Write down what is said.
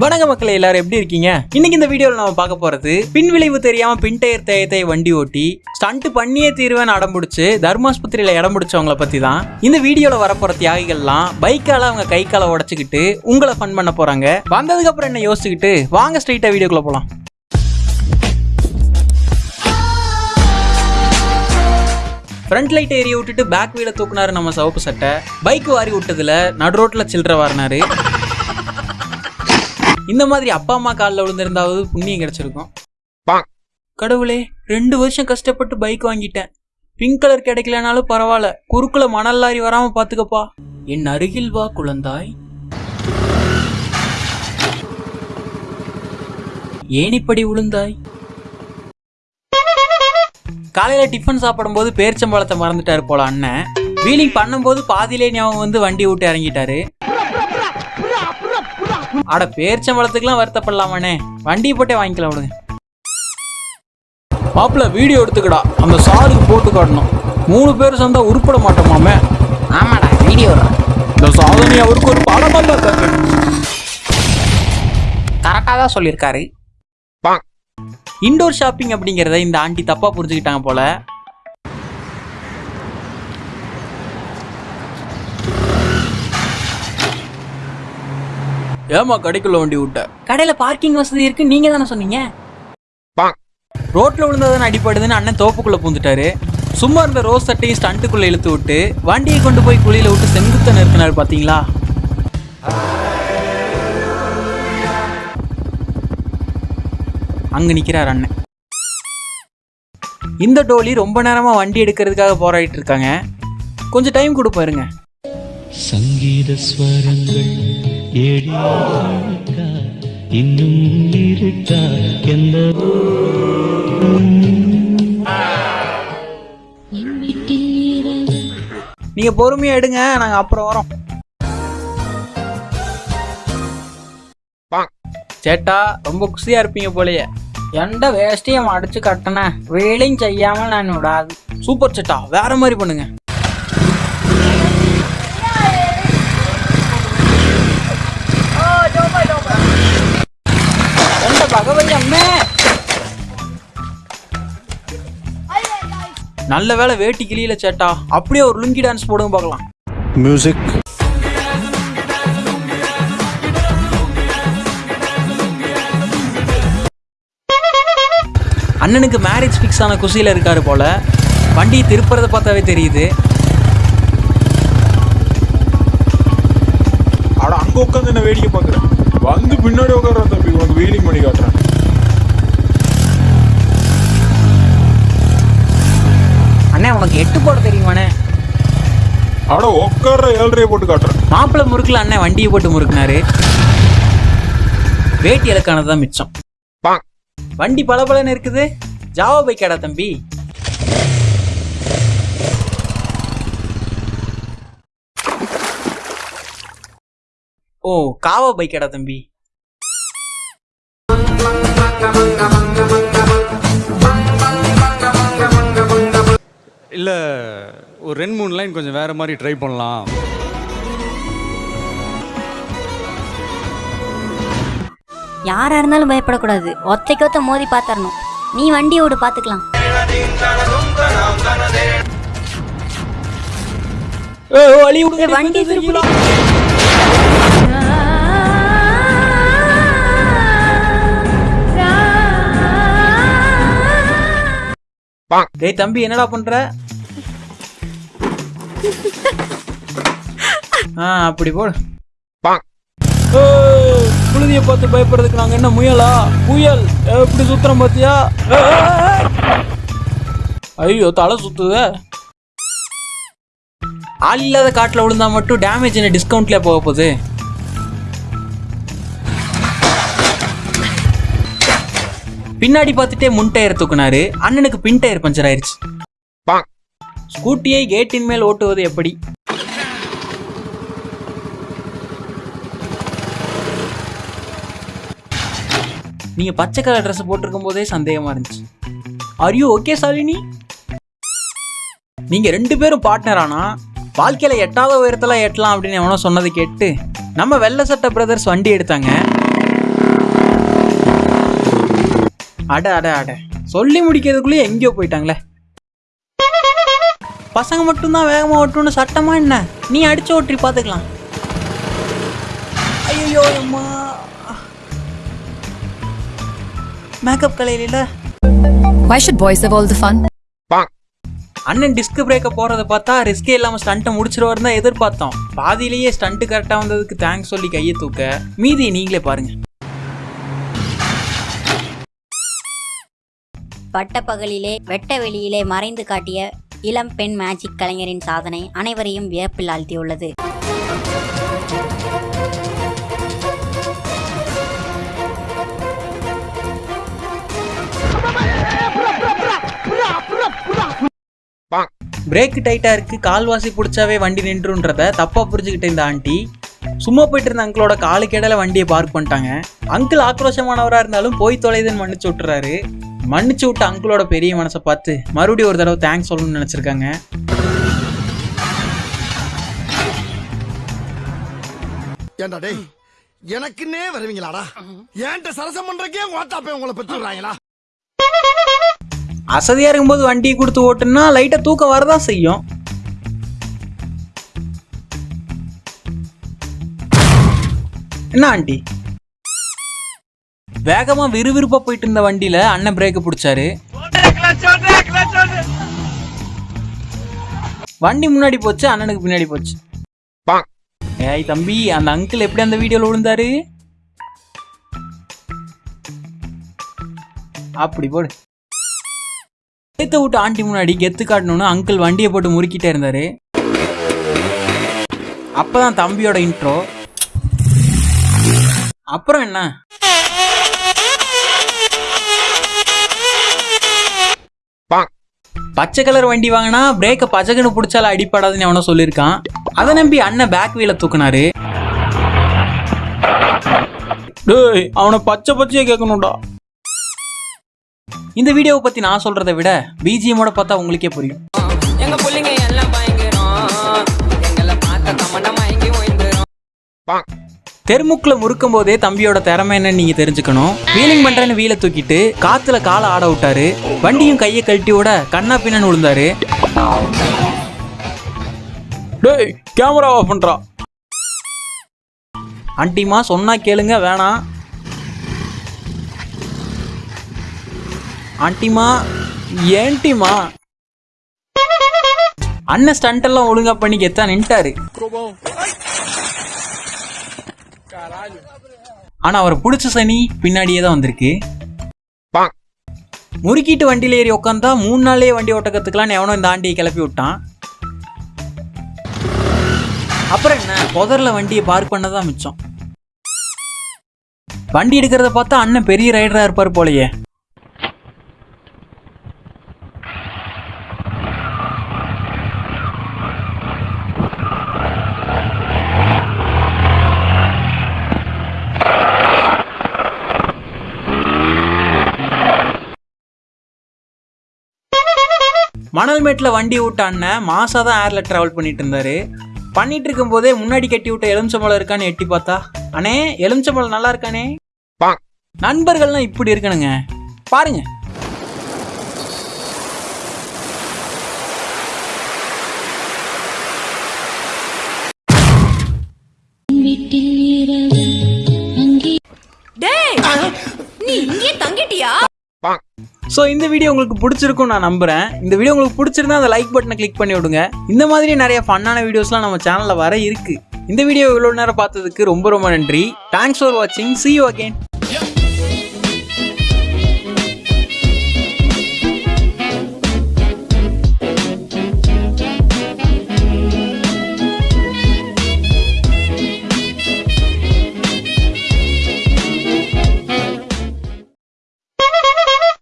வணக்க மக்களை எல்லாரும் எப்படி இருக்கீங்க? இன்னைக்கு இந்த வீடியோவில் நம்ம பார்க்க போறது பின் விளைவு தெரியாம பின் டயர் தேயத்தை வண்டி ஓட்டி ஸ்டண்ட் பண்ணியே தீர்வேன் அடம் பிடிச்சு தர்மாஸ்பத்திரியில இடம் பிடிச்சவங்களை பத்தி தான் இந்த வீடியோல வரப்போற தியாகிகள்லாம் பைக்கால அவங்க கை காலை உடைச்சுக்கிட்டு உங்களை ஃபன் பண்ண போறாங்க. வந்ததுக்கு அப்புறம் என்ன யோசிச்சுக்கிட்டு? வாங்க ஸ்ட்ரைட்டா வீடியோக்குள்ள போலாம். ஃப்ரண்ட் லைட் ஏறி விட்டுட்டு பேக் வீல தூக்குனாரு நம்ம சவப்பு சட்டை. பைக் வாரி விட்டதுல நடு ரோட்ல சில்லற வாரினாரு. இந்த மாதிரி அப்பா அம்மா காலில் விழுந்திருந்தாவது புண்ணியம் கிடைச்சிருக்கும். கடவுளே ரெண்டு வருஷம் கஷ்டப்பட்டு பைக் வாங்கிட்டேன். பிங்க் கலர் கிடைக்கலனாலும் பரவாயில்ல. குறுக்குல மணல் லாரி வராம பாத்துக்கப்பா. என் அருகில் வா குழந்தாய். ஏனிப்படி விழுந்தாய் காலையில டிஃபன் சாப்பிடும்போது பேரிச்சம்பழத்தை மறந்துட்டாரு போல அண்ணன். வீலிங் பண்ணும்போது பாதியிலே ஞாபகம் வந்து வண்டி விட்டு இறங்கிட்டாரு. அட பேரிச்சம்பழத்துக்குலாம் வருத்தப்படலாமாண்ணே. வண்டியை போட்டே வாங்கிக்கலாம் விடுங்க. மாப்பிள்ள வீடியோ எடுத்துக்கடா. அந்த சாருக்கு போட்டு காட்டணும். மூணு பேர் சேர்ந்தா உருப்பட மாட்டோமாமே. ஆமாடா வீடியோ இந்த சாதனை அவருக்கு ஒரு பாடமல்ல கரெக்டாக தான் சொல்லியிருக்காரு. இண்டோர் ஷாப்பிங் அப்படிங்கிறத இந்த ஆண்டி தப்பா புரிஞ்சுக்கிட்டாங்க போல. ஏமா கடைக்குள்ள வண்டி விட்ட? கடையில பார்க்கிங் வசதி இருக்கு நீங்க தானே சொன்னீங்க? ரோட்ல விழுந்ததான அடிப்படுதுன்னு அண்ணன் தோப்புக்குள்ள பூந்துட்டாரு. சும்மா இருந்த ரோஸ் சட்டையும் ஸ்டண்ட்டுக்குள்ள இழுத்து விட்டு வண்டியை கொண்டு போய் குழியில விட்டு செங்குத்த நிறுத்தினாரு பாத்தீங்களா? அங்க நிக்கிறார் அண்ணன். இந்த டோலி ரொம்ப நேரமா வண்டி எடுக்கிறதுக்காக போராடிட்டு இருக்காங்க. கொஞ்சம் டைம் கொடுப்பாருங்க. சங்கீத ஸ்வரங்கள். ஏடிக்கா இன்னும் இருக்கா எந்த நீங்க பொறுமையா எடுங்க நாங்க அப்புறம் வரோம். சேட்டா ரொம்ப குசியா இருப்பீங்க போலயே. எந்த வேஷ்டியும் அடிச்சு கட்டினேன் வேலையும் செய்யாமல் நான் விடாது சூப்பர் சேட்டா வேற மாதிரி பண்ணுங்க. நல்ல வேளை வேட்டி கிளியில சேட்டா. அப்படியே ஒரு லுங்கி டான்ஸ் போடுங்க பார்க்கலாம். மியூசிக் அண்ணனுக்கு மேரேஜ் ஃபிக்ஸ் ஆன குஷியில இருக்காரு போல. வண்டி திருப்புறத பார்த்தாவே தெரியுது. அட அங்க உட்காந்து என்ன வேடிக்கை பாக்குறேன் வந்து பின்னாடி உட்கார தம்பி உனக்கு வீலிங் பண்ணி காட்டுறேன். உனக்கு எட்டு போட தெரியுமாண்ணே? அட உட்கார ஏழ்றைய போட்டு காட்டுறேன். மாப்பிள்ளை முறுக்குல அண்ணன் வண்டியை போட்டு முறுக்குனாரு. வேட்டி இலக்கானது தான் மிச்சம் வண்டி பளபளன்னு இருக்குது. ஜாவா பைக்காடா தம்பி. ஓ காவா பைக்காடா தம்பி. ஒரு ரெண்டு மூணு லைன் கொஞ்சம் வேறு மாதிரி ட்ரை பண்ணலாம். யாரா இருந்தாலும் பயப்படக்கூடாது. ஒத்தைக்கு ஒத்த மோதி பாத்தரணும். நீ பாத்துக்கலாம் வழி விடுங்க ஏய், வண்டி திருப்பி டேய் தம்பி என்னடா பண்ற? ஆ அப்படி போடு. புழுதிய பார்த்து பயப்படுறதுக்கு நாங்க என்ன முயலா? புயல் எப்படி சுத்துறோம் பாத்தியா? ஐயோ தலை சுத்துதே. ஆள் இல்லாத காட்டுல விழுந்தா மட்டும் டேமேஜ் என்ன டிஸ்கவுண்ட்ல போக போகுது. பின்னாடி பார்த்துட்டே முன் டயர் தூக்குனாரு. அண்ணனுக்கு பின் டயர் பஞ்சர் ஆயிருச்சு. ஸ்கூட்டியை கேட்டின் மேல் ஓட்டுவது எப்படி? நீங்க பச்சை கலர் ட்ரெஸ் போட்டிருக்கும் போதே சந்தேகமா இருந்துச்சு. ஆர் யூ ஓகே சாலினி நீங்க ரெண்டு பேரும் பார்ட்னர் ஆனா வாழ்க்கையில எட்டாவது உயரத்துல எட்டலாம் அப்படின்னு எவனோ சொன்னதை கேட்டு நம்ம வெள்ளை சட்ட பிரதர்ஸ் வண்டி எடுத்தாங்க. அட அட அட. சொல்லி முடிக்கிறதுக்குள்ளேயே எங்கேயோ போயிட்டாங்களே. பசங்க மட்டும்தான் வேகமா ஓட்டணும்னு சட்டமா என்ன? நீ அடிச்சு ஓட்டி பார்த்துக்கலாம் ஐயோ அம்மா. மேக்கப் கலையில. Why should boys have all the fun? அண்ணன் டிஸ்க் பிரேக்க போறத பார்த்தா ரிஸ்கே இல்லாம ஸ்டண்ட்டை முடிச்சிருவாருன்னு தான் எதிர்பார்த்தோம். பாதியிலேயே ஸ்டண்ட் கரெக்டா வந்ததுக்கு தேங்க்ஸ் சொல்லி கையை தூக்க. மீதி நீங்களே பாருங்க. பட்டப்பகலிலே வெட்ட வெளியிலே மறைந்து காட்டிய இளம் பெண் மேஜிக் கலைஞரின் சாதனை அனைவரையும் வியப்பில் ஆழ்த்தியுள்ளது. பிரேக் டைட்டாக இருக்குது கால்வாசி பிடிச்சாவே வண்டி நின்றுன்றத தப்பாக புரிஞ்சுக்கிட்ட இந்த ஆண்டி. சும்மா போயிட்டு இருந்த அங்கிளோட காலுக்கு வண்டியை பார்க் பண்ணிட்டாங்க. அங்கிள் ஆக்ரோஷமானவராக இருந்தாலும் போய் தொலைதுன்னு மன்னிச்சு விட்டுறாரு. மன்னிச்சு விட்ட அங்கிளோட பெரிய மனசை பார்த்து மறுபடியும் ஒரு தடவை தேங்க்ஸ் சொல்லணும்னு நினைச்சிருக்காங்க. ஏண்டா டேய் எனக்குன்னே வருவீங்களாடா? ஏன்ட்ட சரசம் பண்றக்கே ஓட்டாப்பே உங்களை பெற்று விடுறாங்களா அசதியா இருக்கும்போது வண்டியை கொடுத்து ஓட்டுனா லைட்டா தூக்கம் வரதான் செய்யும். என்ன ஆண்டி? வேகமா விறுவிறுப்பா போயிட்டு இருந்த வண்டியில அண்ணன் பிரேக் பிடிச்சாரு. வண்டி முன்னாடி போச்சு அண்ணனுக்கு பின்னாடி போச்சு. ஏய் தம்பி அந்த அங்கிள் எப்படி அந்த வீடியோல விழுந்தாரு? அப்படி போடு. சேர்த்த விட்டு ஆண்டி முன்னாடி கெத்து காட்டணும்னு அங்கிள் வண்டியை போட்டு முறுக்கிட்டே இருந்தாரு. அப்பதான் தம்பியோட இன்ட்ரோ அப்புறம் என்ன? பச்சை கலர் வண்டி வாங்கினா பிரேக்கை பச்சைக்கன்னு பிடிச்சால அடிப்படாதுன்னு அவனை சொல்லியிருக்கான். அதை நம்பி அண்ணன் பேக் வீல தூக்குனாரு. டேய் அவனை பச்சை பச்சையே கேட்கணும்டா. இந்த வீடியோவை பத்தி நான் சொல்றதை விட பிஜிஎமோட பார்த்தா உங்களுக்கே புரியும். எங்க புள்ளைங்க எல்லாம் பயங்கரம். எங்களை பார்த்த தமண்ட மயங்கி ஓய்ந்துரும். தெருமுக்குல முறுக்கும் போதே தம்பியோட திறமை என்னன்னு நீங்க தெரிஞ்சுக்கணும். வீலிங் பண்றேன்னு வீலை தூக்கிட்டு காத்துல காலை ஆட விட்டாரு. வண்டியும் கையை கழட்டி விட கண்ணா பின்னன்னு விழுந்தாரு. டேய் கேமரா ஆஃப் பண்றா. ஆண்டிமா சொன்னா கேளுங்க வேணாம் ஆண்டிமா ஏன்டிமா அண்ணன் ஸ்டண்ட் எல்லாம் ஒழுங்கா பண்ணி கெத்தா நின்ட்டாரு. ஆனா அவர் பிடிச்ச சனி பின்னாடியே தான் வந்திருக்கு. முறுக்கிட்டு வண்டியில ஏறி உட்காந்தா மூணு நாளே வண்டி ஓட்ட கத்துக்கலாம்னு எவனோ இந்த ஆண்டியை கிளப்பி விட்டான். அப்புறம் என்ன? புதர்ல வண்டியை பார்க் பண்ணதான் மிச்சம். வண்டி எடுக்கிறத பார்த்தா அண்ணன் பெரிய ரைடரா இருப்பார் போலயே. மணல் மேட்டில் வண்டி விட்ட அண்ணன் மாசா தான் ஏர்ல டிராவல் பண்ணிட்டு இருந்தாரு பண்ணிட்டு இருக்கும் போதே முன்னாடி கட்டி விட்ட எலுமிச்சம்பழம் இருக்கான்னு எட்டி பார்த்தா அண்ணே எலுமிச்சம்பழம் நல்லா இருக்கானே. நண்பர்கள்லாம் இப்படி இருக்கணுங்க. பாருங்க. ஸோ இந்த வீடியோ உங்களுக்கு பிடிச்சிருக்கும் நான் நம்புகிறேன் இந்த வீடியோ உங்களுக்கு பிடிச்சிருந்தா அந்த லைக் பட்டனை கிளிக் பண்ணி விடுங்க. இந்த மாதிரி நிறைய ஃபன்னான வீடியோஸ்லாம் நம்ம சேனலில் வர இருக்குது இந்த வீடியோ இவ்வளோ நேரம் பார்த்ததுக்கு ரொம்ப ரொம்ப நன்றி. தேங்க்ஸ் ஃபார் வாட்சிங் சி யூ அகேன்